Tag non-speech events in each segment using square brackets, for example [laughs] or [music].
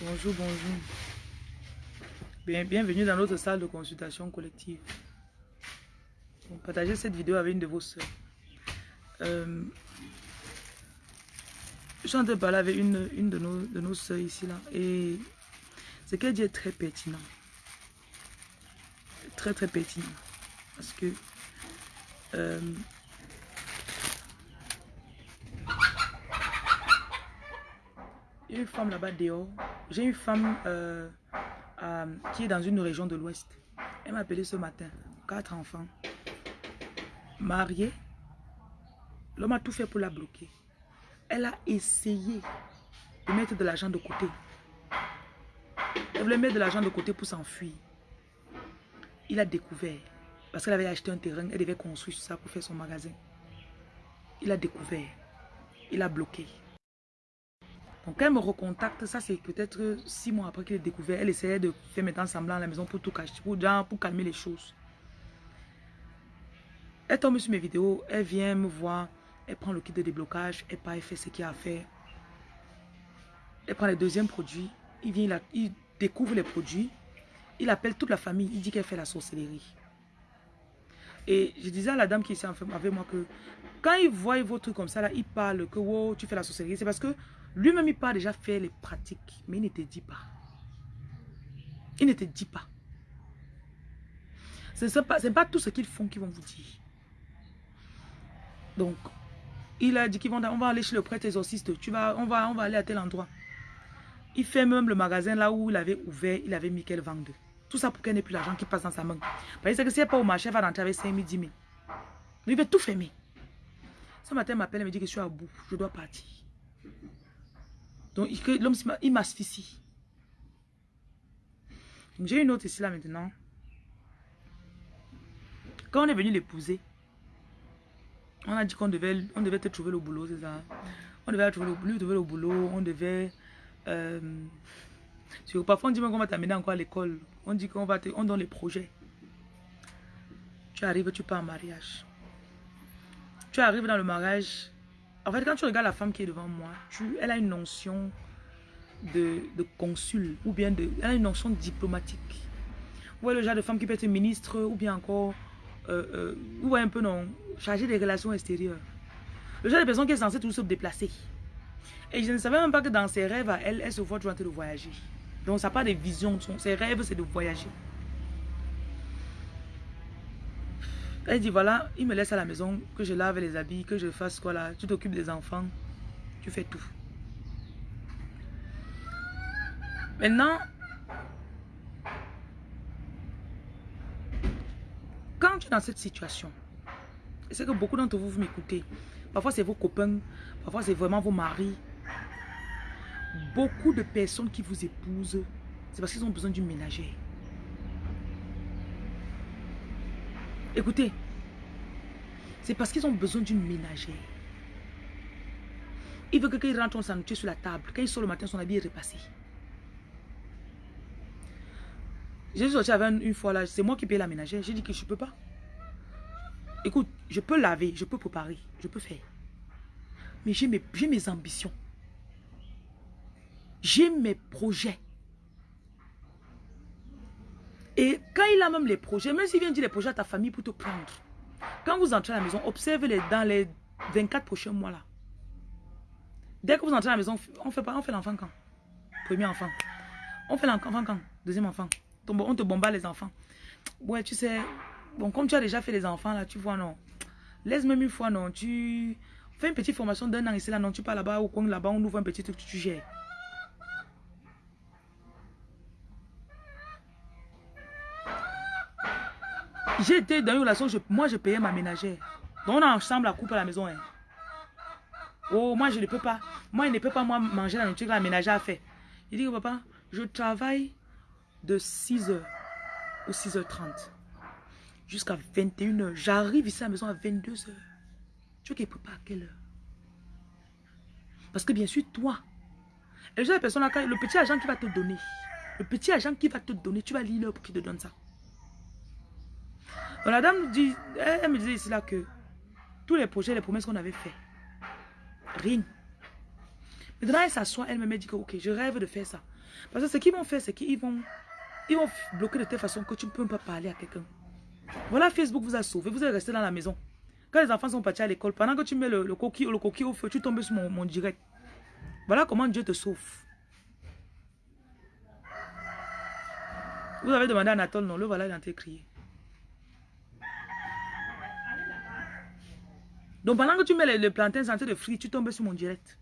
Bonjour, bonjour. Bien, bienvenue dans notre salle de consultation collective. Partagez cette vidéo avec une de vos soeurs. Euh, je suis en train de parler avec une, une de, nos, de nos soeurs ici. là Et ce qu'elle dit est très pertinent. Très, très pertinent. Parce que... Il y a une femme là-bas dehors. J'ai une femme euh, euh, qui est dans une région de l'Ouest. Elle m'a appelé ce matin. Quatre enfants. Mariée. L'homme a tout fait pour la bloquer. Elle a essayé de mettre de l'argent de côté. Elle voulait mettre de l'argent de côté pour s'enfuir. Il a découvert. Parce qu'elle avait acheté un terrain. Elle devait construire ça pour faire son magasin. Il a découvert. Il a bloqué. Donc, elle me recontacte, ça c'est peut-être six mois après qu'elle ait découvert. Elle essayait de faire maintenant semblant à la maison pour tout cacher, pour, pour calmer les choses. Elle tombe sur mes vidéos, elle vient me voir, elle prend le kit de déblocage, elle part, elle fait ce qu'il y a à faire. Elle prend les deuxièmes produits, il vient, il, découvre les produits, il appelle toute la famille, il dit qu'elle fait la sorcellerie. Et je disais à la dame qui est avec moi que quand il voit vos trucs comme ça, là, il parle que wow, tu fais la sorcellerie. C'est parce que lui-même, il pas déjà faire les pratiques, mais il ne te dit pas. Il ne te dit pas. Ce n'est pas, tout ce qu'ils font qu'ils vont vous dire. Donc, il a dit qu'on va aller chez le prêtre exorciste. Tu vas, on, va, on va aller à tel endroit. Il fait même le magasin là où il avait ouvert, il avait mis qu'elle vende. Tout ça pour qu'elle n'ait plus l'argent qui passe dans sa main. Parce que si elle n'est pas au marché, elle va rentrer avec 5 000, 10 000. Il veut tout fermer. Ce matin, elle m'appelle et me dit que je suis à bout. Je dois partir. Donc, l'homme, il m'asphyxie. J'ai une autre ici, là, maintenant. Quand on est venu l'épouser, on a dit qu'on devait, on devait te trouver le boulot, c'est ça? On devait trouver le, lui trouver le boulot, on devait... Euh, parfois, on dit qu'on va t'amener encore à l'école. On dit qu'on va te... On donne les projets. Tu arrives, tu pars en mariage. Tu arrives dans le mariage, en fait, quand tu regardes la femme qui est devant moi, tu, elle a une notion de, consul ou bien de, elle a une notion diplomatique. Voyez le genre de femme qui peut être ministre ou bien encore, euh, euh, un peu non, chargée des relations extérieures. Le genre de personne qui est censée toujours se déplacer. Et je ne savais même pas que dans ses rêves, elle, elle se voit toujours en train de voyager. Donc ça n'a pas de vision. Ses rêves, c'est de voyager. Elle dit, voilà, il me laisse à la maison, que je lave les habits, que je fasse quoi là. Tu t'occupes des enfants, tu fais tout. Maintenant, quand tu es dans cette situation, c'est que beaucoup d'entre vous, vous m'écoutez. Parfois, c'est vos copains, parfois, c'est vraiment vos maris. Beaucoup de personnes qui vous épousent, c'est parce qu'ils ont besoin d'une ménagère. Écoutez, c'est parce qu'ils ont besoin d'une ménagère. Il veut que quand il rentre, on s'ennuie sur la table. Quand il sort le matin, son habit est repassé. J'ai sorti avec une fois là, c'est moi qui paye la ménagère. J'ai dit que je ne peux pas. Écoute, je peux laver, je peux préparer, je peux faire. Mais j'ai mes ambitions. J'ai mes projets. Et quand il a même les projets, même s'il vient dire les projets à ta famille pour te prendre, quand vous entrez à la maison, observez-les dans les 24 prochains mois là. Dès que vous entrez à la maison, on fait, on fait l'enfant quand? Premier enfant. On fait l'enfant quand? Deuxième enfant. On te bombarde les enfants. Ouais, tu sais, bon, comme tu as déjà fait les enfants là, tu vois, non. Laisse même une fois, non. Tu fais une petite formation d'un an ici là, non. Tu pars là-bas au coin là-bas, on ouvre un petit truc, tu gères. J'étais dans une relation, moi je payais ma ménagère. Donc on a ensemble la coupe à la maison. Hein. Oh, moi je ne peux pas. Moi, il ne peut pas moi, manger la nourriture que la ménagère a fait. Il dit, papa, je travaille de 6h ou 6h30 jusqu'à 21h. J'arrive ici à la maison à 22h. Tu veux qu'il prépare à quelle heure? Parce que bien sûr, toi, et le petit agent qui va te donner, le petit agent qui va te donner, tu vas lire l'heure pour qu'il te donne ça la dame me disait ici là que tous les projets, les promesses qu'on avait fait, rien. Maintenant, elle s'assoit, elle me dit que, ok, je rêve de faire ça. Parce que ce qu'ils vont faire, c'est qu'ils vont, ils vont bloquer de telle façon que tu ne peux pas parler à quelqu'un. Voilà, Facebook vous a sauvé, vous êtes resté dans la maison. Quand les enfants sont partis à l'école, pendant que tu mets le, coquille, le coquille au feu, tu tombes sur mon, direct. Voilà comment Dieu te sauve. Vous avez demandé à Nathan, non, le voilà, il a été crié. Donc pendant que tu mets les, plantains en train de frire, tu tombes sur mon direct.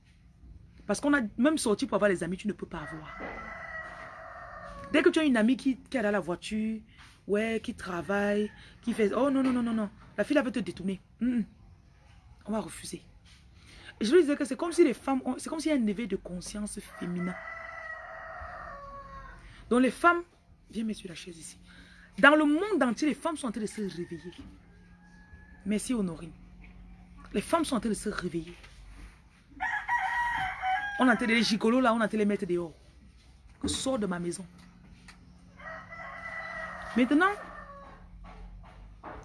Parce qu'on a même sorti pour avoir les amis, tu ne peux pas avoir. Dès que tu as une amie qui, qui est dans la voiture, ouais, qui travaille, qui fait... Oh non, non, non, non, non. La fille, elle veut te détourner. On va refuser. Je lui disais que c'est comme si les femmes... C'est comme s'il y a un éveil de conscience féminin. Donc les femmes... Viens mettre sur la chaise ici. Dans le monde entier, les femmes sont en train de se réveiller. Merci Honorine. Les femmes sont en train de se réveiller. On a les gigolos là, on a les mettre dehors. Que sors de ma maison. Maintenant,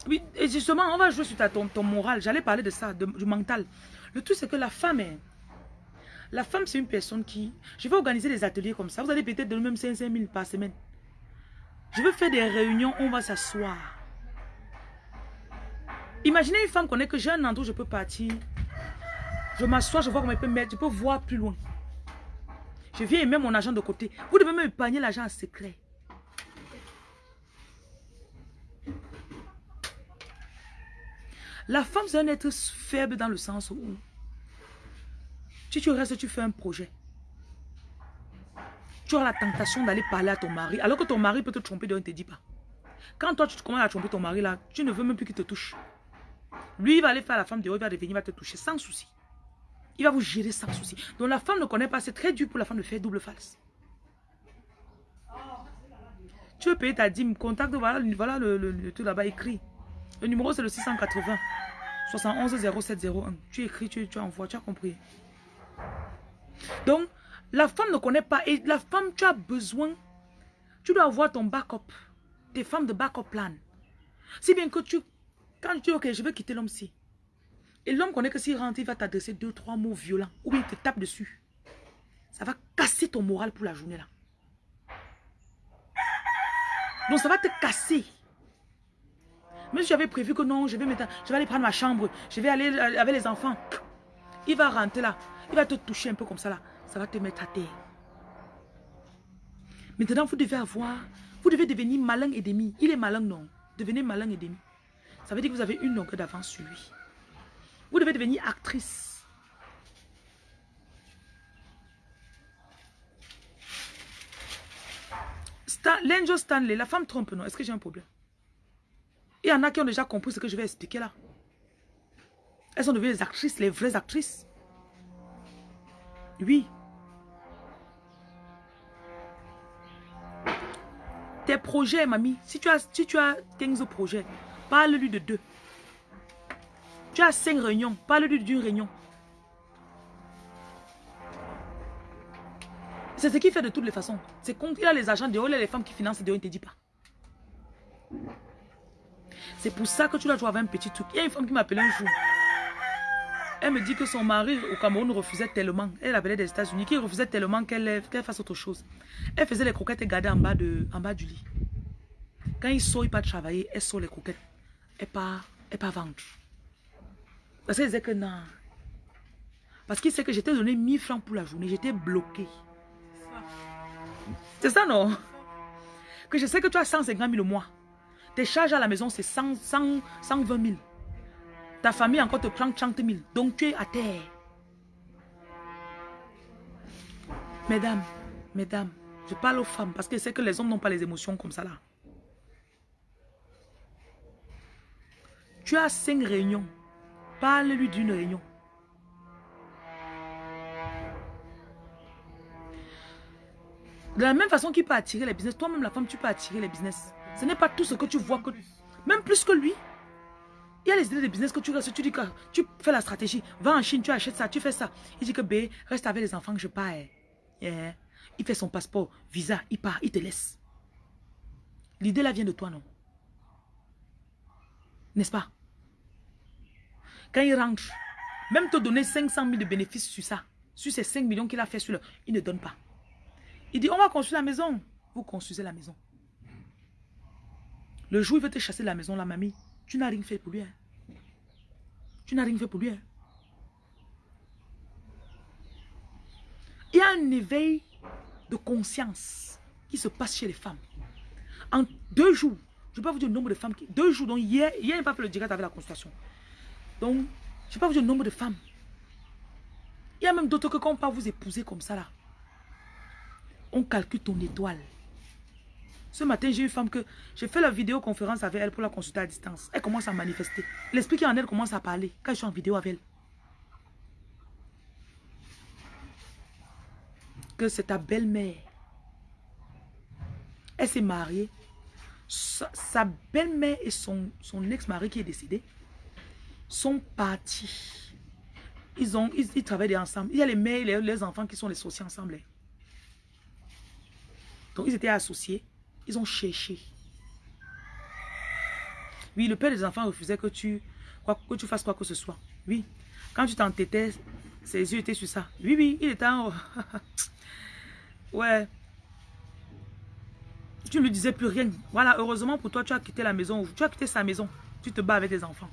oui, justement, on va jouer sur ton, ton moral. J'allais parler de ça, du mental. Le truc, c'est que la femme est... La femme, c'est une personne qui... Je vais organiser des ateliers comme ça. Vous allez peut-être donner même 5 000 par semaine. Je veux faire des réunions on va s'asseoir. Imaginez une femme connaît que j'ai un endroit où je peux partir. Je m'assois, je vois comment elle peut mettre, je peux voir plus loin. Je viens et mets mon argent de côté. Vous devez même épargner l'argent en secret. La femme, c'est un être faible dans le sens où si tu restes, tu fais un projet. Tu as la tentation d'aller parler à ton mari, alors que ton mari peut te tromper, donc ne te dit pas. Quand toi, tu commences à tromper ton mari, là, tu ne veux même plus qu'il te touche. Lui, il va aller faire la femme dehors, il va revenir, il va te toucher sans souci. Il va vous gérer sans souci. Donc la femme ne connaît pas, c'est très dur pour la femme de faire double face. Tu veux payer ta dîme, contacte, voilà, voilà le, le, tout là-bas écrit. Le numéro c'est le 680 71 0701. Tu écris, tu, tu envoies, tu as compris. Donc, la femme ne connaît pas. Et la femme, tu as besoin, tu dois avoir ton backup. Tes femmes de backup plan. Si bien que tu quand tu dis, ok, je veux quitter l'homme-ci. Et l'homme connaît que s'il rentre, il va t'adresser deux, trois mots violents. Ou il te tape dessus. Ça va casser ton moral pour la journée là. Donc ça va te casser. Même si j'avais prévu que non, je vais, je vais aller prendre ma chambre, je vais aller avec les enfants. Il va rentrer là, il va te toucher un peu comme ça là. Ça va te mettre à terre. Maintenant, vous devez avoir, vous devez devenir malin et demi. Il est malin, non? Devenez malin et demi. Ça veut dire que vous avez une longueur d'avance sur lui. Vous devez devenir actrice. L'angel Stanley, la femme trompe, non? Est-ce que j'ai un problème? Il y en a qui ont déjà compris ce que je vais expliquer là. Elles sont devenues les actrices, les vraies actrices. Oui. Tes projets, mamie, si tu as, si tu as 15 projets, Parle-lui de deux. Tu as cinq réunions. Parle-lui d'une réunion. C'est ce qu'il fait de toutes les façons. C'est quand il a les agents dehors, il a les femmes qui financent dehors, il ne te dit pas. C'est pour ça que tu dois jouer un petit truc. Il y a une femme qui m'appelait un jour. Elle me dit que son mari au Cameroun refusait tellement. Elle appelait des États-Unis, qu'il refusait tellement qu'elle fasse autre chose. Elle faisait les croquettes et gardait en bas, de, bas du lit. Quand il sort, il pas travailler, elle sort les croquettes et pas, pas vendre. Parce qu'il disait que non. Parce qu'il sait que j'étais donné 1000 francs pour la journée. J'étais bloqué. C'est ça, non? Que je sais que tu as 150 000 le mois. Tes charges à la maison, c'est 100, 100, 120 000. Ta famille encore te prend 30 000. Donc tu es à terre. Mesdames, mesdames, je parle aux femmes parce que sais que les hommes n'ont pas les émotions comme ça là. Tu as cinq réunions. Parle-lui d'une réunion. De la même façon qu'il peut attirer les business, toi-même la femme, tu peux attirer les business. Ce n'est pas tout ce que tu vois que... Même plus que lui. Il y a les idées de business que tu restes, tu dis que tu fais la stratégie. Va en Chine, tu achètes ça, tu fais ça. Il dit que B, reste avec les enfants que je pars. Il fait son passeport, visa, il part, il te laisse. L'idée là vient de toi, non? N'est-ce pas? Quand il rentre, même te donner 500 000 de bénéfices sur ça, sur ces 5 millions qu'il a fait sur le... Il ne donne pas. Il dit, on va construire la maison. Vous construisez la maison. Le jour où il veut te chasser la maison, la mamie, tu n'as rien fait pour lui. Hein. Tu n'as rien fait pour lui. Hein. Il y a un éveil de conscience qui se passe chez les femmes. En deux jours, je ne vais pas vous dire le nombre de femmes qui... Deux jours, donc hier, hier il n'a pas fait le direct avec la consultation. Donc, je ne vais pas vous dire le nombre de femmes. Il y a même d'autres que quand on part vous épouser comme ça là, on calcule ton étoile. Ce matin, j'ai une femme que... J'ai fait la vidéoconférence avec elle pour la consulter à distance. Elle commence à manifester. L'esprit qui en elle commence à parler quand je suis en vidéo avec elle. Que c'est ta belle-mère. Elle s'est mariée. Sa, belle-mère et son, son ex-mari qui est décédé sont partis. Ils, ont, ils, travaillent ensemble. Il y a les mères et les, enfants qui sont les ensemble. Donc, ils étaient associés. Ils ont cherché. Oui, le père des enfants refusait que tu, quoi, que tu fasses quoi que ce soit. Oui. Quand tu t'entêtais, ses yeux étaient sur ça. Oui, oui, il était en... [laughs] ouais. Tu ne lui disais plus rien. Voilà, heureusement pour toi, tu as quitté la maison. Tu as quitté sa maison. Tu te bats avec tes enfants.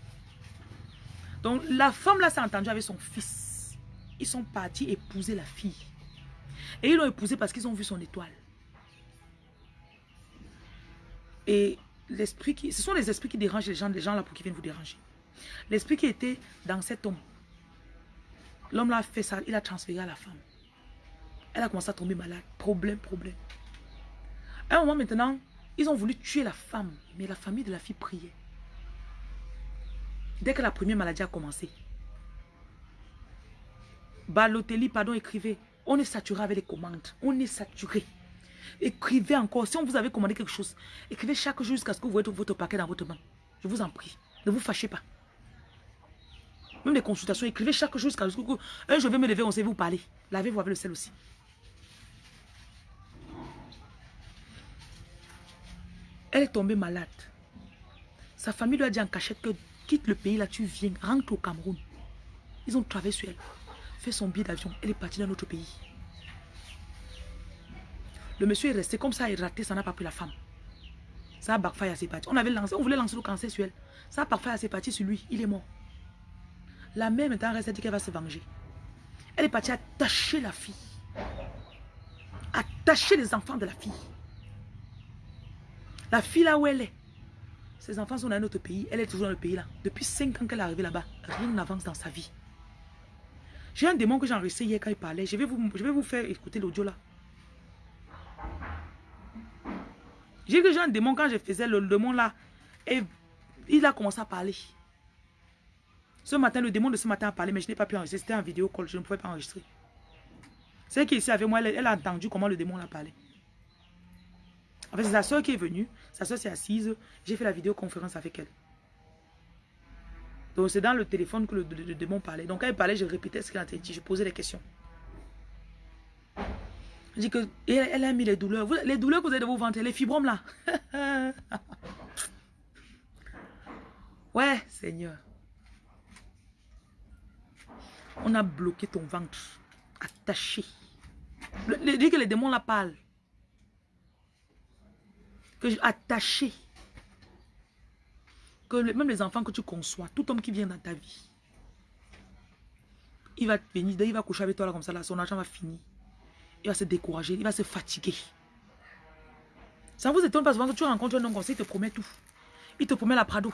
Donc, la femme là s'est entendue avec son fils. Ils sont partis épouser la fille. Et ils l'ont épousée parce qu'ils ont vu son étoile. Et l'esprit qui... Ce sont les esprits qui dérangent les gens, les gens là pour qu'ils viennent vous déranger. L'esprit qui était dans cet homme. L'homme là fait ça, il a transféré à la femme. Elle a commencé à tomber malade. Problème, problème. À un moment maintenant, ils ont voulu tuer la femme. Mais la famille de la fille priait. Dès que la première maladie a commencé. Balotelli, pardon, écrivait. On est saturé avec les commandes. On est saturé. Écrivez encore. Si on vous avait commandé quelque chose, écrivez chaque jour jusqu'à ce que vous voyez votre paquet dans votre main. Je vous en prie. Ne vous fâchez pas. Même les consultations, écrivez chaque jour jusqu'à ce que un je vais me lever, on sait vous parler. Lavez-vous avec le sel aussi. Elle est tombée malade. Sa famille lui a dit en cachette que quitte le pays là, tu viens, rentre au Cameroun. Ils ont travaillé sur elle. Fait son billet d'avion. Elle est partie dans notre pays. Le monsieur est resté comme ça, il raté, ça n'a pas pris la femme. Ça a backfire à ses parties. On, avait lancé, on voulait lancer le cancer sur elle. Ça a backfire à ses parties sur lui, il est mort. La mère maintenant reste dit qu'elle va se venger. Elle est partie attacher la fille. Attacher les enfants de la fille. La fille là où elle est. Ses enfants sont dans un autre pays. Elle est toujours dans le pays là. Depuis 5 ans qu'elle est arrivée là-bas. Rien n'avance dans sa vie. J'ai un démon que j'ai enregistré hier quand il parlait. Je vais vous, je vais vous faire écouter l'audio là. J'ai que un démon quand je faisais le démon là. Et il a commencé à parler. Ce matin, le démon de ce matin a parlé, mais je n'ai pas pu enregistrer. C'était en vidéo call, je ne pouvais pas enregistrer. C'est qui est ici avec moi, elle, a entendu comment le démon a parlé. En fait, c'est sa soeur qui est venue. Sa soeur s'est assise. J'ai fait la vidéoconférence avec elle. Donc, c'est dans le téléphone que le, démon parlait. Donc, quand il parlait, je répétais ce qu'il a dit. Je posais des questions. Je dis que elle, a mis les douleurs. les douleurs que vous avez de vos ventre, les fibromes là. [laughs] ouais, Seigneur. On a bloqué ton ventre. Attaché. Dis que les démons là parlent. Que attaché. Que même les enfants que tu conçois, tout homme qui vient dans ta vie, il va venir, il va coucher avec toi comme ça, là, son argent va finir il va se décourager, il va se fatiguer. Ça vous étonne pas souvent que tu rencontres un homme comme ça, il te promet tout. Il te promet la Prado.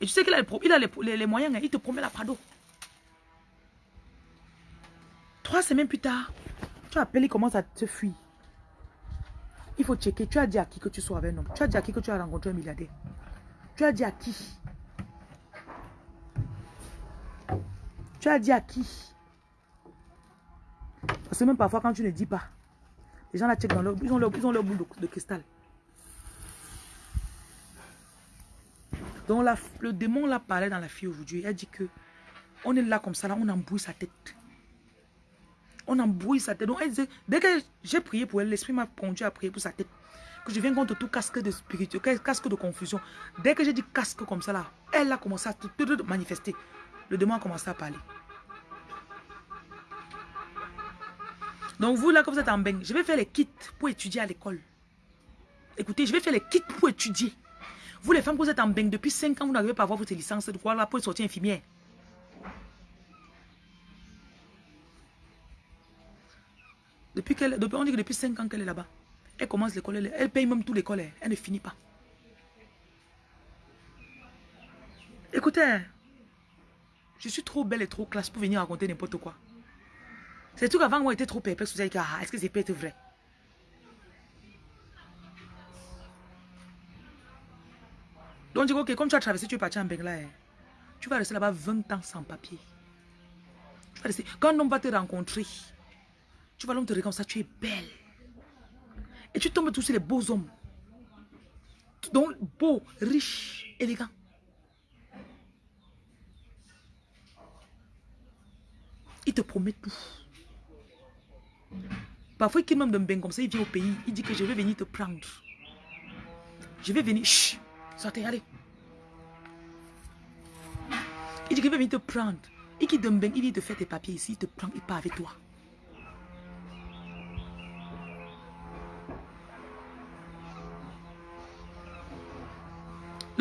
Et tu sais qu'il a, les, les, moyens, hein, il te promet la Prado. Trois semaines plus tard, tu appelles, il commence à te fuir. Il faut checker. Tu as dit à qui que tu sois avec un homme. Tu as dit à qui que tu as rencontré un milliardaire. Tu as dit à qui? Tu as dit à qui? Parce que même parfois, quand tu ne dis pas, les gens la checkent dans leur, ils ont leur, ils ont leur boule de, cristal. Donc le démon l'a parlé dans la fille aujourd'hui. A dit que on est là comme ça, là, on embrouille sa tête. On embrouille sa tête. Donc dès que j'ai prié pour elle, l'esprit m'a conduit à prier pour sa tête. Que je viens contre tout casque de spirituel, casque de confusion. Dès que j'ai dit casque comme ça là, elle a commencé à manifester. Le démon a commencé à parler. Donc vous, là, comme vous êtes en bain, je vais faire les kits pour étudier à l'école. Écoutez, je vais faire les kits pour étudier. Vous, les femmes, vous êtes en bain depuis 5 ans, vous n'arrivez pas à avoir votre licence de quoi là pour sortir infirmière. Depuis qu'elle, on dit que depuis 5 ans qu'elle est là-bas. Elle commence l'école, elle, elle, paye même tout l'école, elle, elle ne finit pas. Écoutez, je suis trop belle et trop classe pour venir raconter n'importe quoi. C'est tout qu'avant, moi, j'étais trop perplexe. Vous avez dit, ah, est-ce que c'est peut être vrai? Donc, je dis, ok, comme tu as traversé, tu es parti en Bengla, tu vas rester là-bas 20 ans sans papier. Tu vas rester. Quand un homme va te rencontrer, tu vas l'homme te regarder comme ça, tu es belle. Et tu tombes tous les beaux hommes. Donc, beaux, riches, élégants. Il te promet tout. Parfois, il même d'un bain comme ça, il vient au pays, il dit que je vais venir te prendre. Je vais venir, chut, sortez, allez. Il dit qu'il va venir te prendre. Il quitte d'un bain, il vient te faire tes papiers ici, il te prend, il part avec toi.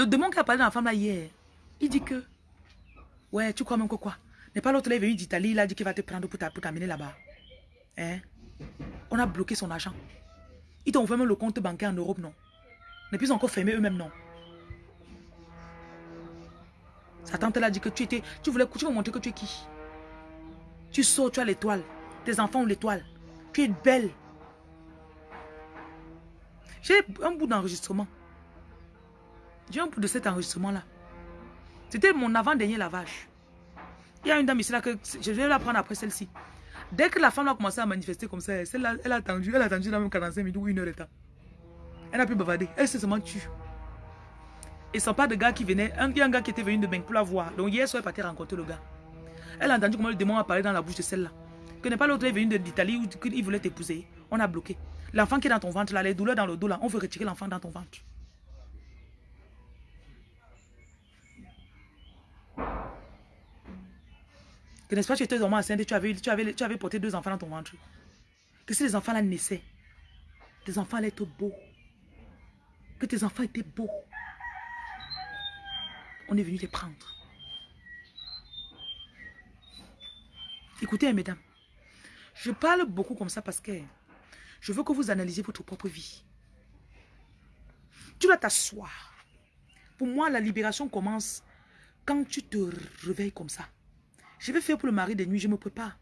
Le démon qui a parlé dans la femme là hier, il dit que, ouais, tu crois même que quoi? N'est pas l'autre là, il est venu d'Italie, il a dit qu'il va te prendre pour t'amener là-bas. Hein? On a bloqué son argent. Ils t'ont fermé le compte bancaire en Europe, non? Ils ont encore fermé eux-mêmes, non? Sa tante l'a dit que tu étais, tu voulais, tu veux montrer que tu es qui? Tu sors, tu as l'étoile. Tes enfants ont l'étoile. Tu es belle. J'ai un bout d'enregistrement. J'ai un de cet enregistrement-là. C'était mon avant-dernier lavage. Il y a une dame ici là que je vais la prendre après celle-ci. Dès que la femme a commencé à manifester comme ça, elle a attendu, elle a attendu dans même 45 minutes ou une heure de temps. Elle n'a plus bavardé. Elle s'est seulement tue. Et ce pas de gars qui venait. Un, il y a un gars qui était venu de Beng pour la voir. Donc hier soir, elle partait rencontrer le gars. Elle a entendu comment le démon a parlé dans la bouche de celle-là. Que n'est pas l'autre est venu d'Italie où il voulait t'épouser. On a bloqué. L'enfant qui est dans ton ventre, là, les douleurs dans le dos, là, on veut retirer l'enfant dans ton ventre. Que n'est-ce pas, tu étais vraiment enceinte tu avais, tu, avais, tu avais porté deux enfants dans ton ventre. Que si les enfants là naissaient, tes enfants allaient être beaux. Que tes enfants étaient beaux. On est venu les prendre. Écoutez, mesdames, je parle beaucoup comme ça parce que je veux que vous analysiez votre propre vie. Tu dois t'asseoir. Pour moi, la libération commence quand tu te réveilles comme ça. Je vais faire pour le mari de nuit, je me prépare.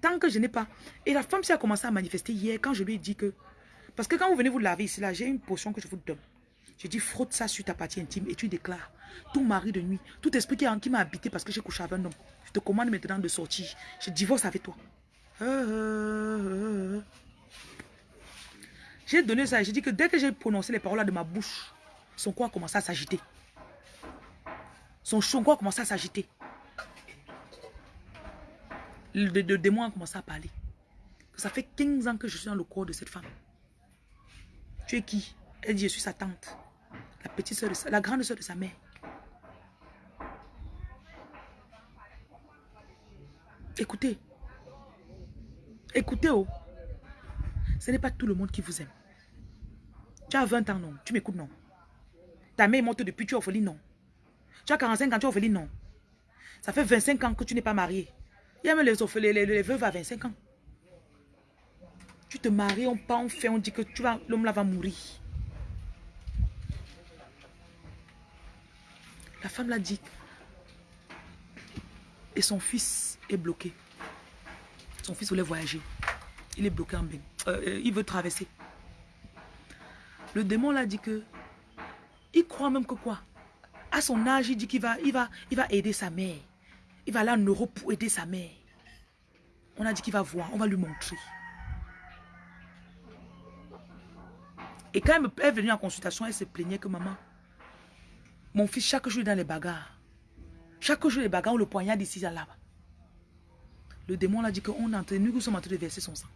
Tant que je n'ai pas. Et la femme, s'est a commencé à manifester hier quand je lui ai dit que... Parce que quand vous venez vous laver ici, là, j'ai une potion que je vous donne. Je dis, frotte ça sur ta partie intime et tu déclares. Tout mari de nuit, tout esprit qui, m'a habité parce que j'ai couché avec un homme. Je te commande maintenant de sortir. Je divorce avec toi. J'ai donné ça et j'ai dit que dès que j'ai prononcé les paroles de ma bouche, son corps a commencé à s'agiter. Son, son corps a commencé à s'agiter le, démon a commencé à parler. Ça fait 15 ans que je suis dans le corps de cette femme. Tu es qui? Elle dit, je suis sa tante. La petite soeur de la grande soeur de sa mère. Écoutez. Écoutez, oh. Ce n'est pas tout le monde qui vous aime. Tu as 20 ans, non? Tu m'écoutes, non? Ta mère est morte depuis, tu es orpheline, non? Tu as 45 ans, tu es orpheline, non? Ça fait 25 ans que tu n'es pas marié. Il y a même les, les, veuves à 25 ans. Tu te maries, on part, on fait, on dit que tu vas, l'homme là va mourir. La femme l'a dit. Et son fils est bloqué. Son fils voulait voyager. Il est bloqué en bain. Euh, euh, il veut traverser. Le démon l'a dit que il croit même que quoi? À son âge, il dit qu'il va, il va, il va aider sa mère. Il va aller en Europe pour aider sa mère. On a dit qu'il va voir, on va lui montrer. Et quand elle est venue en consultation, elle se plaignait que maman, mon fils, chaque jour est dans les bagarres. Chaque jour, les bagarres, on le poignarde ici à là-bas. Le démon l'a dit qu'on est en train, nous sommes en train de verser son sang.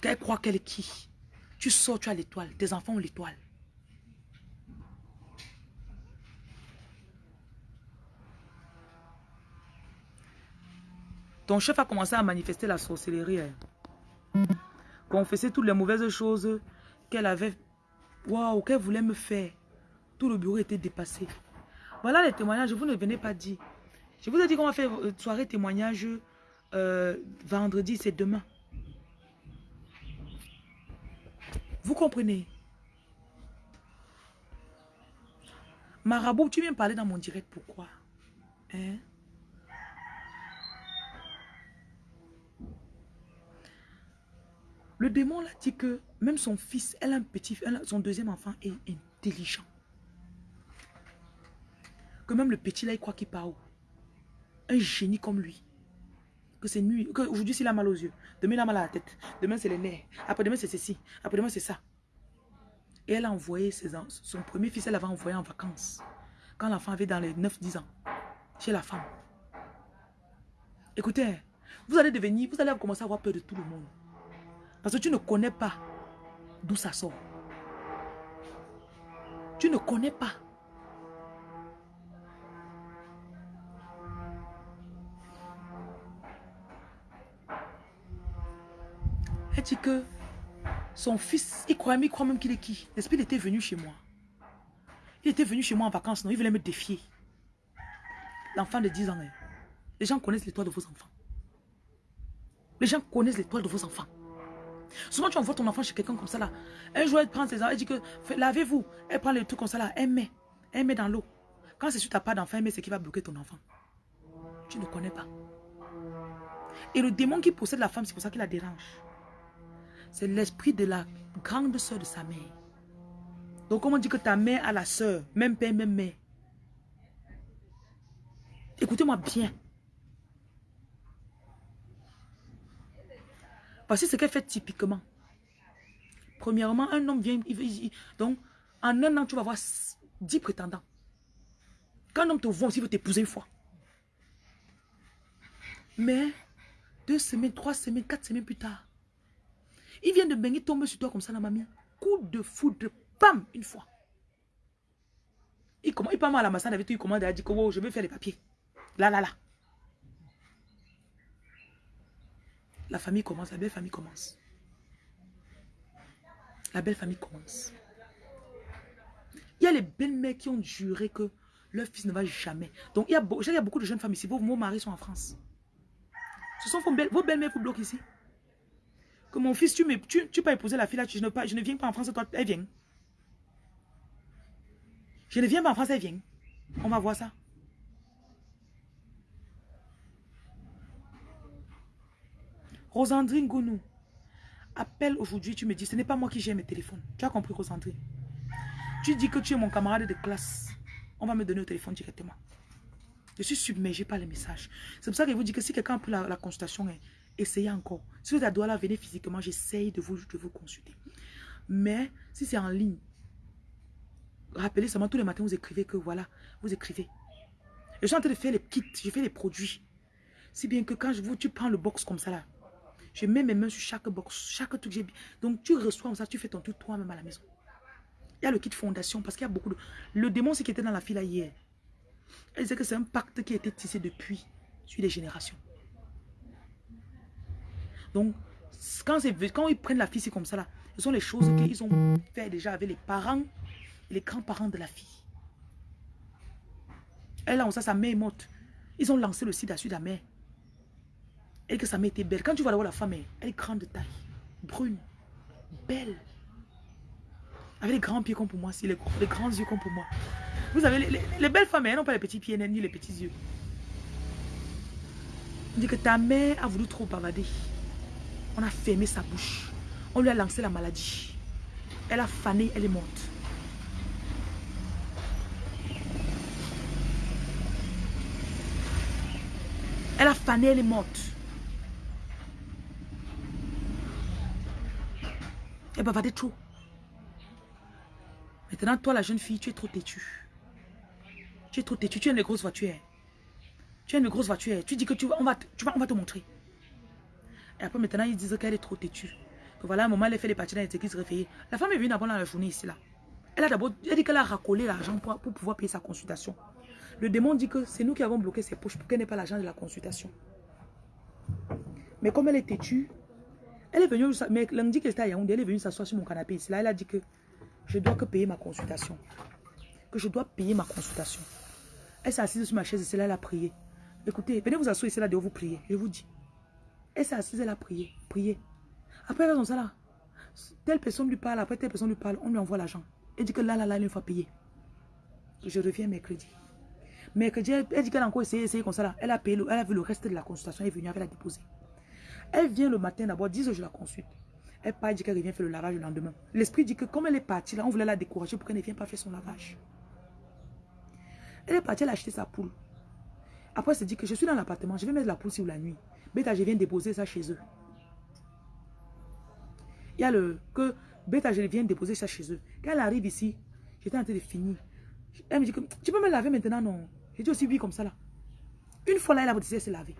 Qu'elle croit qu'elle est qui Tu sors, tu as l'étoile. Tes enfants ont l'étoile. Ton chef a commencé à manifester la sorcellerie. Hein. Confesser toutes les mauvaises choses qu'elle avait... Waouh, qu'elle voulait me faire. Tout le bureau était dépassé. Voilà les témoignages, vous ne venez pas dire. Je vous ai dit qu'on va faire une euh, soirée témoignage euh, vendredi, c'est demain. Vous comprenez? Marabout, tu viens parler dans mon direct, pourquoi? Hein? Le démon l'a dit que même son fils, elle a un petit, son deuxième enfant est intelligent. Que même le petit là, il croit qu'il part Un génie comme lui. Que c'est nuit. Aujourd'hui, s'il a mal aux yeux. Demain, il a mal à la tête. Demain, c'est les nerfs. Après-demain, c'est ceci. Après-demain, c'est ça. Et elle a envoyé ses, son premier fils, elle l'avait envoyé en vacances. Quand l'enfant avait dans les 9-10 ans. Chez la femme. Écoutez, vous allez devenir, vous allez commencer à avoir peur de tout le monde. Parce que tu ne connais pas d'où ça sort. Tu ne connais pas. Elle dit que son fils, il croit, il croit même qu'il est qui? L'esprit était venu chez moi. Il était venu chez moi en vacances, non? Il voulait me défier. L'enfant de 10 ans, hein. les gens connaissent l'étoile de vos enfants. Les gens connaissent l'étoile de vos enfants. Souvent, tu envoies ton enfant chez quelqu'un comme ça là. Un jour, elle prend ses enfants, elle dit que lavez-vous. Elle prend les trucs comme ça là, elle met. Elle met dans l'eau. Quand c'est sur ta pas d'enfant, elle met ce qui va bloquer ton enfant. Tu ne connais pas. Et le démon qui possède la femme, c'est pour ça qu'il la dérange. C'est l'esprit de la grande soeur de sa mère. Donc, comment on dit que ta mère a la soeur, même père, même mère. Écoutez-moi bien. Voici ce qu'elle fait typiquement. Premièrement, un homme vient, donc en un an, tu vas avoir 10 prétendants. Quand un homme te voit il veut t'épouser une fois. Mais deux semaines, trois semaines, quatre semaines plus tard, il vient de baigner, tomber sur toi comme ça, la mamie. Coup de foudre, pam, une fois. Il, commence, il parle à la massage avec toi, il commande, il dit que je vais faire les papiers. Là, là, là. La famille commence, la belle famille commence. La belle famille commence. Il y a les belles-mères qui ont juré que leur fils ne va jamais. Donc, il y a, il y a beaucoup de jeunes femmes ici. Vos, maris sont en France. Ce sont vos, vos belles-mères vous bloquent ici. Que mon fils, tu, tu, tu peux épouser la fille là, je ne, je ne viens pas en France, toi, elle vient. Je ne viens pas en France, elle vient. On va voir ça. Rosandrine Gounou, appelle aujourd'hui, tu me dis, ce n'est pas moi qui gère mes téléphones. Tu as compris, Rosandrine? Tu dis que tu es mon camarade de classe. On va me donner au téléphone directement. Je suis submergé par les messages. C'est pour ça que je vous dis que si quelqu'un a pris la, consultation, hein, essayez encore. Si vous à là, venez physiquement, j'essaye de vous, de vous consulter. Mais si c'est en ligne, rappelez seulement tous les matins, vous écrivez que voilà, vous écrivez. Je suis en train de faire les kits, je fais les produits. Si bien que quand je vous, tu prends le box comme ça là, je mets mes mains sur chaque box, chaque truc que j'ai Donc tu reçois comme ça, tu fais ton truc toi-même à la maison. Il y a le kit fondation parce qu'il y a beaucoup de... Le démon, c'est qui était dans la file hier. Elle disait que c'est un pacte qui a été tissé depuis, sur les générations. Donc, quand, quand ils prennent la fille, c'est comme ça là. Ce sont les choses qu'ils ont fait déjà avec les parents et les grands-parents de la fille. Elle a ça, sa mère est morte. Ils ont lancé le sida sur la mère. Et que sa mère était belle. Quand tu vas voir la femme, elle est grande de taille. Brune. Belle. Avec les grands pieds comme pour moi, les, grands yeux comme pour moi. Vous avez les, belles femmes, elles n'ont pas les petits pieds ni les petits yeux. On dit que ta mère a voulu trop bavader. On a fermé sa bouche. On lui a lancé la maladie. Elle a fané, elle est morte. Elle a fané, elle est morte. Elle bavardait trop. Maintenant, toi, la jeune fille, tu es trop têtue. Tu es trop têtue. Tu as une grosse voiture. Tu as une grosse voiture. Tu dis que tu vas, on va, tu vas, on va te montrer. Et après, maintenant, ils disent qu'elle est trop têtue. Que voilà, un moment, elle fait les parties dans les se réveiller. La femme est venue d'abord dans la journée ici, là. Elle a d'abord, dit qu'elle a racolé l'argent pour, pour pouvoir payer sa consultation. Le démon dit que c'est nous qui avons bloqué ses poches pour qu'elle n'ait pas l'argent de la consultation. Mais comme elle est têtue, elle est venue, mais lundi qu'elle était à Yaoundé, elle est venue s'asseoir sur mon canapé ici. Là, elle a dit que je dois que payer ma consultation. Que je dois payer ma consultation. Elle s'est assise sur ma chaise ici, là, elle a prié. Écoutez, venez vous asseoir ici, là, de vous prier. Je vous dis. Elle s'est assise, elle a prié. Prié. Après, elle a ça là. Telle personne lui parle, après telle personne lui parle, on lui envoie l'argent. Elle dit que là, là, là, il faut payer. Je reviens mercredi. Mercredi, elle, dit qu'elle a encore essayé, essayé comme ça. Elle a payé, elle a vu le reste de la consultation, elle est venue, elle a déposé. Elle vient le matin d'abord, 10 heures, je la consulte. Elle part, elle dit qu'elle revient faire le lavage le lendemain. L'esprit dit que comme elle est partie là, on voulait la décourager pour qu'elle ne vienne pas faire son lavage. Elle est partie, elle a acheté sa poule. Après, elle s'est dit que je suis dans l'appartement, je vais mettre la poule sur la nuit. Bêta, je viens déposer ça chez eux. Il y a le... que Bêta, je viens déposer ça chez eux. Quand elle arrive ici, j'étais en train de finir. Elle me dit que tu peux me laver maintenant, non? J'ai dit aussi oui comme ça là. Une fois là, elle a décidé de se laver.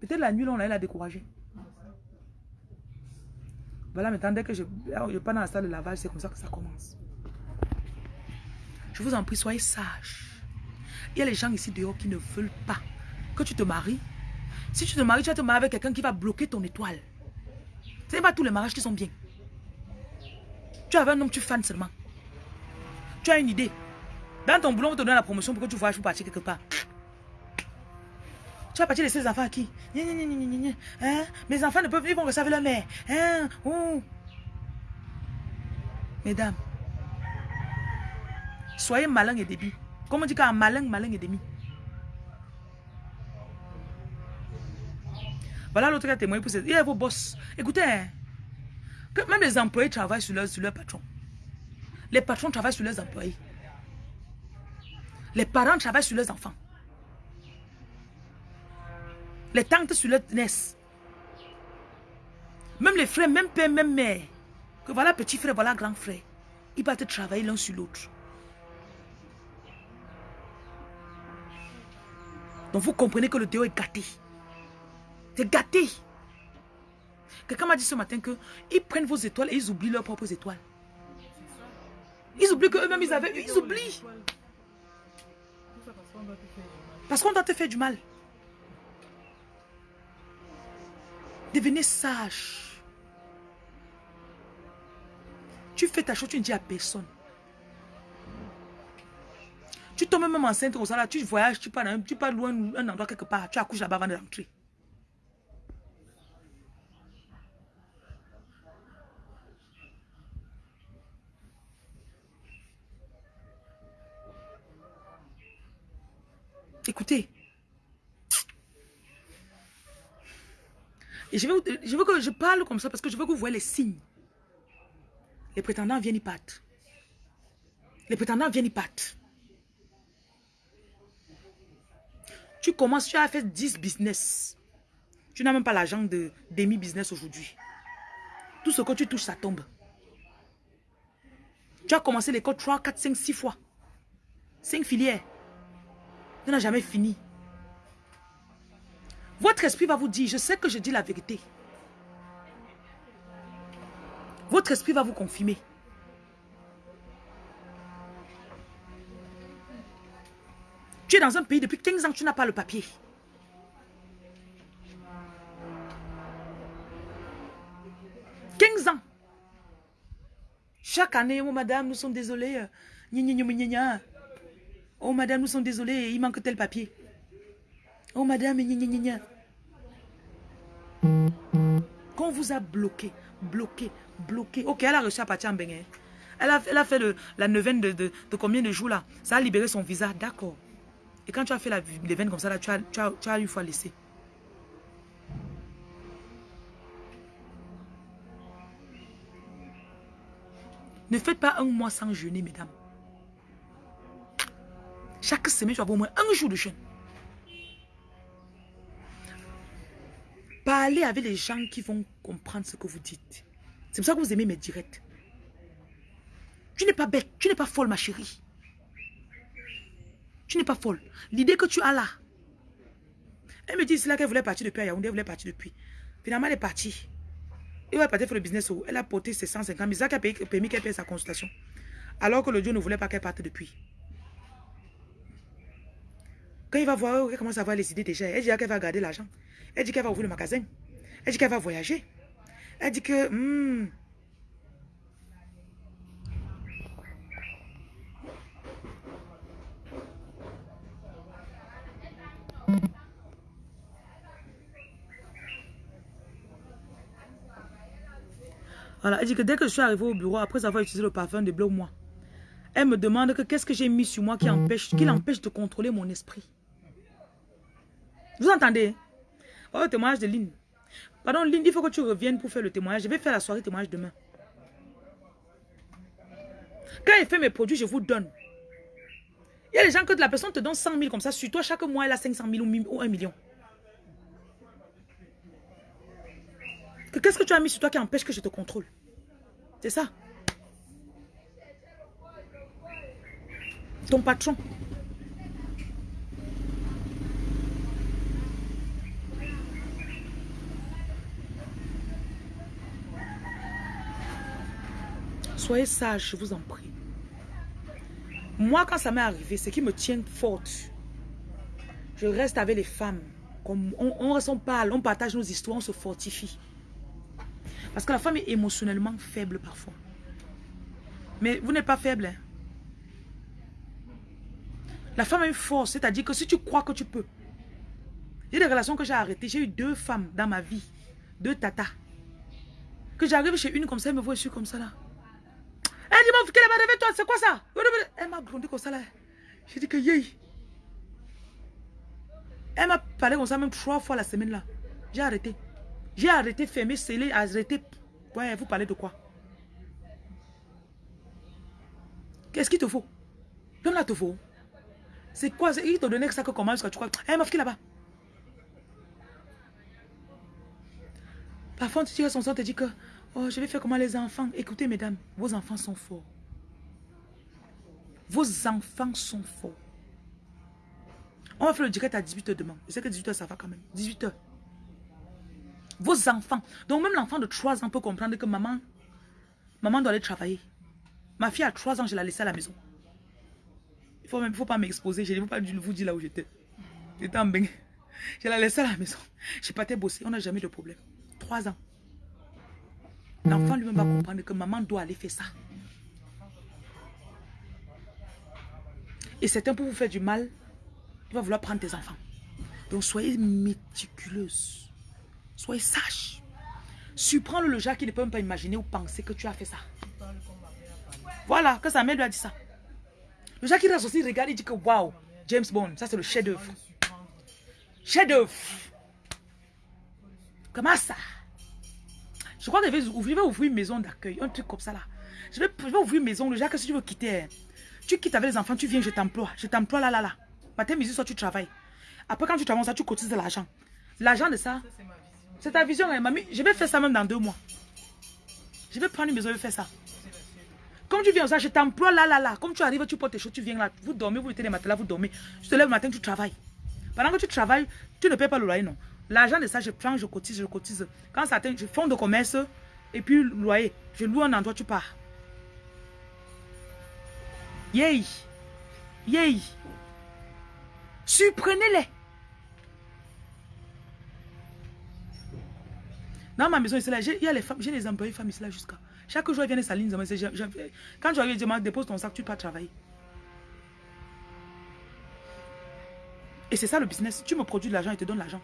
Peut-être la nuit, là, on a découragé. Voilà, maintenant, dès que je, je pars dans la salle de lavage, c'est comme ça que ça commence. Je vous en prie, soyez sages. Il y a les gens ici dehors qui ne veulent pas que tu te maries. Si tu te maries, tu vas te marier avec quelqu'un qui va bloquer ton étoile. Ce n'est pas tous les mariages qui sont bien. Tu as un homme, tu fans seulement. Tu as une idée. Dans ton boulot, on te donne la promotion pour que tu voyages pour partir quelque part. Tu vas partir laisser les enfants à qui? Hein? Mes enfants ne peuvent vivre avec leur mère. Hein? Mesdames, soyez malin et débit. Comment on dit qu'un malin, malin et demi Voilà l'autre qui a témoigné pour cette... Il y a vos boss. Écoutez, hein, même les employés travaillent sur leur, sur leur patron. Les patrons travaillent sur leurs employés. Les parents travaillent sur leurs enfants. Les tantes sur leur nièce. Même les frères, même père, même mère. Que voilà petit frère, voilà grand frère. Ils partent travailler l'un sur l'autre. Donc vous comprenez que le Théo est gâté. C'est gâté. Quelqu'un m'a dit ce matin qu'ils prennent vos étoiles et ils oublient leurs propres étoiles. Ils oublient qu'eux-mêmes ils avaient. Ils oublient. Parce qu'on doit te faire du mal. Devenez sage. Tu fais ta chose, tu ne dis à personne. Tu tombes même enceinte comme ça, là, tu voyages, tu pars, tu pars loin, un endroit quelque part, tu accouches là-bas avant d'entrer. Écoutez. Et je veux, que je parle comme ça parce que je veux que vous voyez les signes. Les prétendants viennent, y partent. Les prétendants viennent, y partent. Tu commences, tu as fait 10 business. Tu n'as même pas l'argent de demi-business aujourd'hui. Tout ce que tu touches, ça tombe. Tu as commencé l'école 3, 4, 5, 6 fois. 5 filières. Tu n'as jamais fini. Votre esprit va vous dire, je sais que je dis la vérité. Votre esprit va vous confirmer. Tu es dans un pays depuis 15 ans, tu n'as pas le papier. « 15 ans. Chaque année, oh madame, nous sommes désolés. Oh madame, nous sommes désolés, il manque tel papier. Oh madame, gna gna gna vous a bloqué, bloqué, bloqué. Ok, elle a reçu à partir en Bénin. Elle a, elle a fait la neuvaine de, de, combien de jours là? Ça a libéré son visa, d'accord. Et quand tu as fait la neuvaine comme ça, là, tu, as, tu, as, tu as une fois laissé. Ne faites pas un mois sans jeûner, mesdames. Chaque semaine, tu avoir au moins un jour de jeûne. Parlez avec les gens qui vont comprendre ce que vous dites. C'est pour ça que vous aimez mes directs. Tu n'es pas bête, tu n'es pas folle, ma chérie. Tu n'es pas folle. L'idée que tu as là. Elle me dit c'est là qu'elle voulait partir depuis à Yaoundé, elle voulait partir depuis. Finalement, elle est partie. Elle va partir faire le business. Elle a porté ses 150 000. C'est ça qui a permis qu'elle paye sa consultation. Alors que le Dieu ne voulait pas qu'elle parte depuis. Quand il va voir, elle commence à avoir les idées déjà. Elle dit qu'elle va garder l'argent. Elle dit qu'elle va ouvrir le magasin. Elle dit qu'elle va voyager. Elle dit que... hmm, Voilà, elle dit que dès que je suis arrivée au bureau, après avoir utilisé le parfum de Blow Moi, elle me demande que qu'est-ce que j'ai mis sur moi qui empêche, qui l'empêche de contrôler mon esprit. Vous entendez Oh, témoignage de Lynn. Pardon, Lynn, il faut que tu reviennes pour faire le témoignage. Je vais faire la soirée témoignage demain. Quand elle fait mes produits, je vous donne. Il y a des gens que la personne te donne 100 000 comme ça. Sur toi, chaque mois, elle a 500 000 ou mi- ou 1 million. Que Qu'est-ce que tu as mis sur toi qui empêche que je te contrôle? C'est ça. Ton patron. Soyez sage, je vous en prie. Moi, quand ça m'est arrivé, ce qui me tient forte, je reste avec les femmes. On, on, parle, on partage nos histoires, on se fortifie. Parce que la femme est émotionnellement faible parfois. Mais vous n'êtes pas faible. hein. La femme a une force, c'est-à-dire que si tu crois que tu peux. J'ai des relations que j'ai arrêtées. J'ai eu deux femmes dans ma vie. Deux tatas. Que j'arrive chez une comme ça, elle me voit, je suis comme ça là. Elle dit, mon qu'elle va toi, c'est quoi ça? Elle m'a grondé comme ça là. J'ai dit que yé. Elle m'a parlé comme ça même trois fois la semaine là. J'ai arrêté. J'ai arrêté, fermé, scellé, arrêté. Ouais, vous parlez de quoi? Qu'est-ce qu'il te faut? Donne là te faut. C'est quoi? Il te donnait ça que comment est-ce que tu crois? Eh, ma fille là-bas. Parfois, tu son sang, te dis que oh, je vais faire comment les enfants? Écoutez, mesdames, vos enfants sont forts. Vos enfants sont forts. On va faire le direct à 18h demain. Je sais que 18h, ça va quand même. 18h. Vos enfants. Donc, même l'enfant de 3 ans peut comprendre que maman, maman doit aller travailler. Ma fille a 3 ans, je l'ai laissée à la maison. Il faut même, faut pas m'exposer. Je ne veux pas vous dire là où j'étais. J'étais en bain. Je l'ai laissée à la maison. Je partais bosser. On n'a jamais de problème. 3 ans. L'enfant lui-même va comprendre que maman doit aller faire ça. Et certains pour vous faire du mal, il va vouloir prendre tes enfants. Donc soyez méticuleuse. Soyez sage. Surprends le qui ne peut même pas imaginer ou penser que tu as fait ça. Voilà, que sa mère lui a dit ça. Le Jacques qui reste aussi, regarde, il dit que waouh, James Bond, ça c'est le chef-d'œuvre. Chef-d'œuvre. Comment ça? Je crois que je vais ouvrir, je vais ouvrir une maison d'accueil, un truc comme ça là. Je vais, je vais ouvrir une maison, le Jacques, si tu veux quitter, hein, tu quittes avec les enfants, tu viens, je t'emploie. Je t'emploie là, là, là. Matin, midi, soir, tu travailles. Après, quand tu travailles, ça, tu cotises de l'argent. L'argent de ça, c'est ta vision, hein, mamie. Je vais faire ça même dans deux mois. Je vais prendre une maison, je vais faire ça. Comme tu viens ça, je t'emploie là, là, là. Comme tu arrives, tu portes tes choses, tu viens là. Vous dormez, vous mettez les matelas, vous dormez. Tu te lèves le matin, tu travailles. Pendant que tu travailles, tu ne payes pas le loyer, non. L'argent de ça, je prends, je cotise, je cotise. Quand ça atteint, je fonds de commerce et puis loyer. Je loue un endroit, tu pars. Yay! Yay! Surprenez-les! Dans ma maison il y a les femmes, j'ai les employés femmes ici là jusqu'à. Chaque jour, elles viennent s'aligner. Quand tu arrives, je dis, dépose ton sac, tu pars travailler. Et c'est ça le business. Tu me produis de l'argent, et te donne l'argent.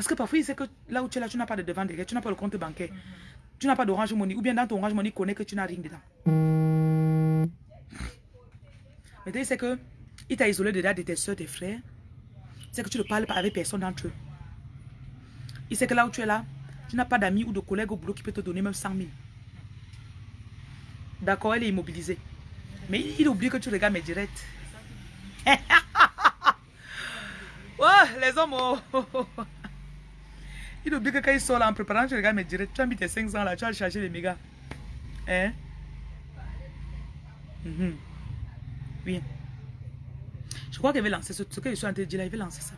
Parce que parfois, il sait que là où tu es là, tu n'as pas de devant derrière, tu n'as pas le compte bancaire, tu n'as pas d'orange money, ou bien dans ton orange money, il connaît que tu n'as rien dedans. Maintenant, il sait que il t'a isolé déjà de tes soeurs, tes frères. Il sait que tu ne parles pas avec personne d'entre eux. Il sait que là où tu es là, tu n'as pas d'amis ou de collègues au boulot qui peut te donner même 100 000. D'accord, elle est immobilisée. Mais il oublie que tu regardes mes directs. [laughs] les hommes. oh, oh, oh. Il oublie que quand il sort là en préparant, tu regardes mes directs. Tu as mis tes 500 là, tu vas chercher les mégas. Hein? Mhm. Oui. Je crois qu'elle veut lancer ce, ce que je suis en train de dire là, il veut lancer ça.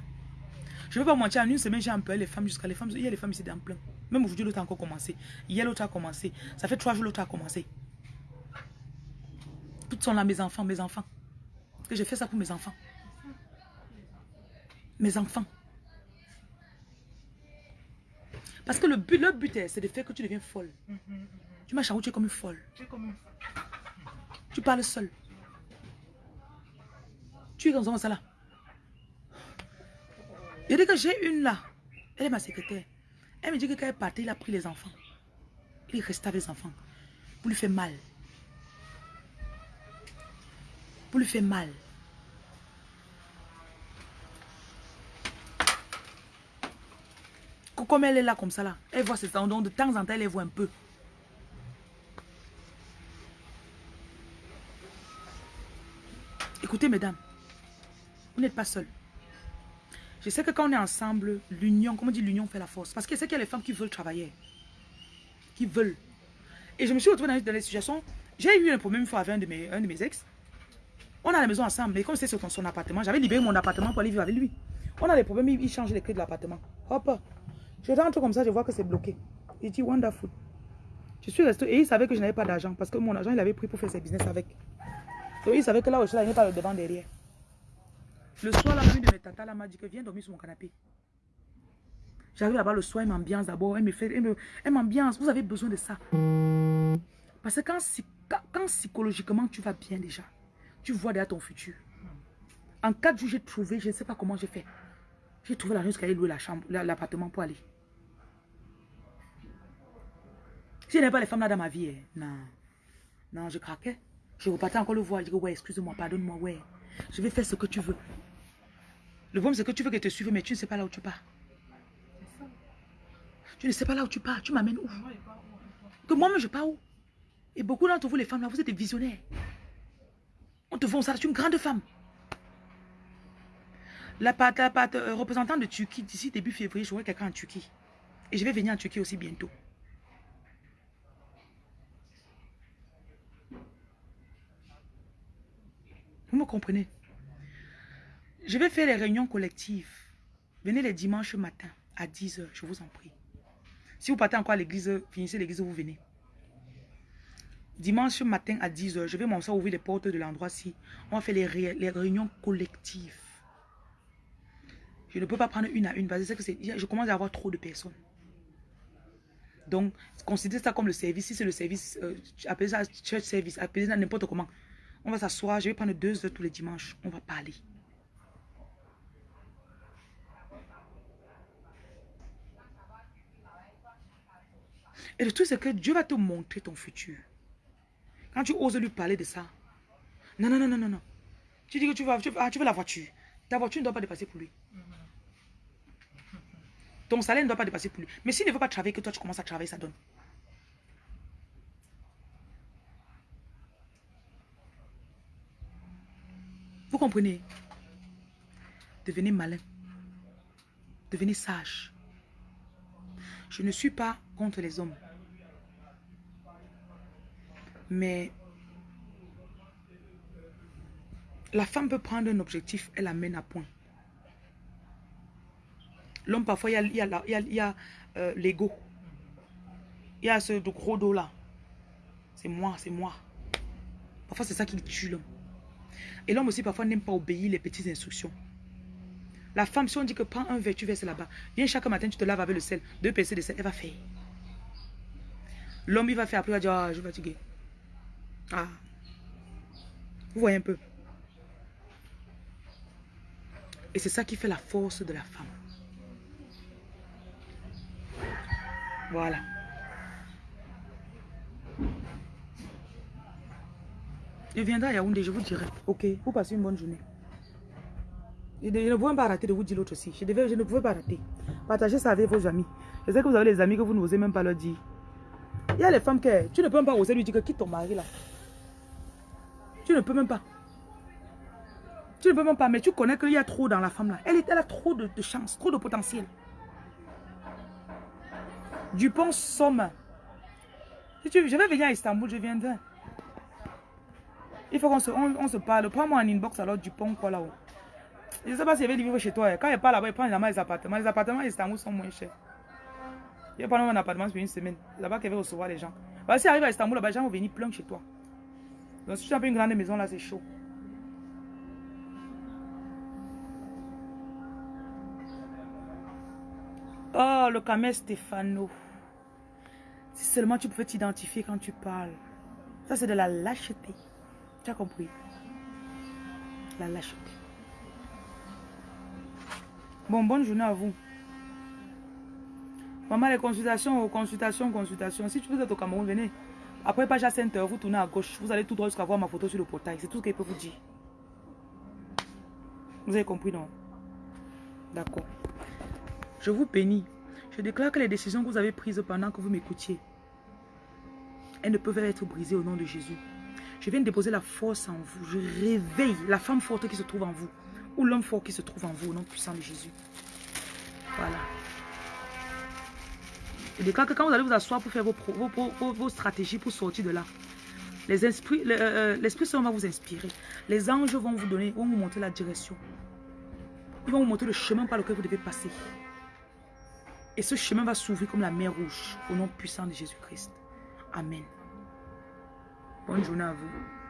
Je ne vais pas mentir, en une semaine, j'ai employé les femmes jusqu'à les femmes. Il y a les femmes ici dans plein. Même aujourd'hui, l'autre a encore commencé. Hier, l'autre a commencé. Ça fait trois jours, l'autre a commencé. Toutes sont là, mes enfants, mes enfants. Que j'ai fait ça pour mes enfants. Mes enfants. Parce que le but, le but, c'est de faire que tu deviens folle. Tu m'as tu es comme une folle. Tu parles seul. Tu es comme ça là. Il dit que j'ai une là. Elle est ma secrétaire. Elle me dit que quand elle est partie, il a pris les enfants. Il est resté avec les enfants. Pour lui faire mal. Pour lui faire mal. Comme elle est là comme ça là, elle voit temps, donc de temps en temps elle les voit un peu. Écoutez mesdames, vous n'êtes pas seuls. Je sais que quand on est ensemble, l'union, comment on dit l'union fait la force. Parce que c'est qu'il y a les femmes qui veulent travailler. Qui veulent. Et je me suis retrouvée dans, des situations. J'ai eu un problème une fois avec un de mes, un de mes ex. On a la maison ensemble, mais comme c'est sur son appartement, j'avais libéré mon appartement pour aller vivre avec lui. On a des problèmes, il change les clés de l'appartement. Hop. Je rentre comme ça, je vois que c'est bloqué. Il dit wonderful. Je suis resté et il savait que je n'avais pas d'argent parce que mon argent, il avait pris pour faire ses business avec. Donc il savait que là où je suis là, il n'est pas le devant derrière. Le soir, la mamie de mes tatas m'a dit que viens dormir sur mon canapé. J'arrive là-bas le soir, elle m'ambiance d'abord. Elle me fait, elle m'ambiance. Vous avez besoin de ça. Parce que quand, quand, psychologiquement tu vas bien déjà, tu vois déjà ton futur. En quatre jours, j'ai trouvé, je ne sais pas comment j'ai fait. J'ai trouvé la qui allait louer la chambre, l'appartement pour aller. Si je n'avais pas les femmes là dans ma vie, hein, non. Non, je craquais. Je repartais encore le voir. Je dis, ouais, excuse-moi, pardonne-moi, ouais. Je vais faire ce que tu veux. Le problème, c'est que tu veux que te suive, mais tu ne sais pas là où tu pars. Tu ne sais pas là où tu pars. Tu m'amènes où? Que moi-même, je pars où? Et beaucoup d'entre vous, les femmes, là, vous êtes des visionnaires. On te vend ça, tu es une grande femme. La, la, euh, représentante de Turquie, d'ici début février, j'aurai quelqu'un en Turquie. Et je vais venir en Turquie aussi bientôt. Vous me comprenez? Je vais faire les réunions collectives. Venez les dimanches matin à 10h, je vous en prie. Si vous partez encore à l'église, finissez l'église, vous venez. Dimanche matin à 10h, je vais m'en ouvrir les portes de l'endroit-ci. On va faire les, les, réunions collectives. Je ne peux pas prendre une à une parce que je commence à avoir trop de personnes. Donc, considérez ça comme le service. Si c'est le service, euh, appelez ça church service, appelez ça n'importe comment. On va s'asseoir, je vais prendre deux heures tous les dimanches. On va parler. Et le truc, c'est que Dieu va te montrer ton futur. Quand tu oses lui parler de ça. Non, non, non, non, non, non. Tu dis que tu, vas, tu, ah, tu veux la voiture. Ta voiture ne doit pas dépasser pour lui. Ton salaire ne doit pas dépasser pour lui. Mais s'il ne veut pas travailler, que toi tu commences à travailler, ça donne. Vous comprenez? Devenez malin. Devenez sage. Je ne suis pas contre les hommes. Mais la femme peut prendre un objectif et l'amène à point. L'homme, parfois, il y a, il a, il euh, l'ego. Il y a ce gros dos là. C'est moi, c'est moi. Parfois, c'est ça qui tue l'homme. Et l'homme aussi parfois n'aime pas obéir les petites instructions. La femme, si on dit que prends un verre, tu verses là-bas. Viens chaque matin, tu te laves avec le sel. Deux PC de sel, elle va faire. L'homme, il va faire après, il va dire, ah, je suis fatigué. Ah. Vous voyez un peu. Et c'est ça qui fait la force de la femme. Voilà. Je viendrai à Yaoundé, je vous dirai. Ok, vous passez une bonne journée. Je ne pouvais pas rater de vous dire l'autre aussi. Je, devais, je ne pouvais pas rater. Partagez ça avec vos amis. Je sais que vous avez des amis que vous n'osez même pas leur dire. Il y a les femmes que tu ne peux même pas oser lui dire que quitte ton mari là. Tu ne peux même pas. Tu ne peux même pas, mais tu connais qu'il y a trop dans la femme là. Elle, elle a trop de, de chance, trop de potentiel. Dupont Somme. Je vais venir à Istanbul, je viendrai. Il faut qu'on se, on, se parle. Prends-moi un inbox alors du pont quoi là-haut. Je ne sais pas si si veut vivre chez toi. Eh. Quand il n'est pas là-bas, il prend les appartements. Les appartements à Istanbul sont moins chers. Il pas un appartement pour une semaine. Là-bas qu'il veut recevoir les gens. Bah, si arrive à Istanbul, là-bas, les gens vont venir plein chez toi. Donc si tu as une grande maison là, c'est chaud. Oh, le camel Stéphano. Si seulement tu pouvais t'identifier quand tu parles. Ça, c'est de la lâcheté. Tu as compris? La lâcheté. Bon, bonne journée à vous. Maman, les consultations, consultations, consultations. Si tu veux être au Cameroun, venez. Après à Sainte, vous tournez à gauche. Vous allez tout droit jusqu'à voir ma photo sur le portail. C'est tout ce qu'il peut vous dire. Vous avez compris, non? D'accord. Je vous bénis. Je déclare que les décisions que vous avez prises pendant que vous m'écoutiez, elles ne peuvent être brisées au nom de Jésus. Je viens de déposer la force en vous. Je réveille la femme forte qui se trouve en vous. Ou l'homme fort qui se trouve en vous au nom puissant de Jésus. Voilà. Je déclare que quand vous allez vous asseoir pour faire vos, stratégies pour sortir de là, les euh, euh, l'Esprit Saint va vous inspirer. Les anges vont vous donner, vont vous montrer la direction. Ils vont vous montrer le chemin par lequel vous devez passer. Et ce chemin va s'ouvrir comme la mer rouge au nom puissant de Jésus-Christ. Amen. Bonne journée à vous.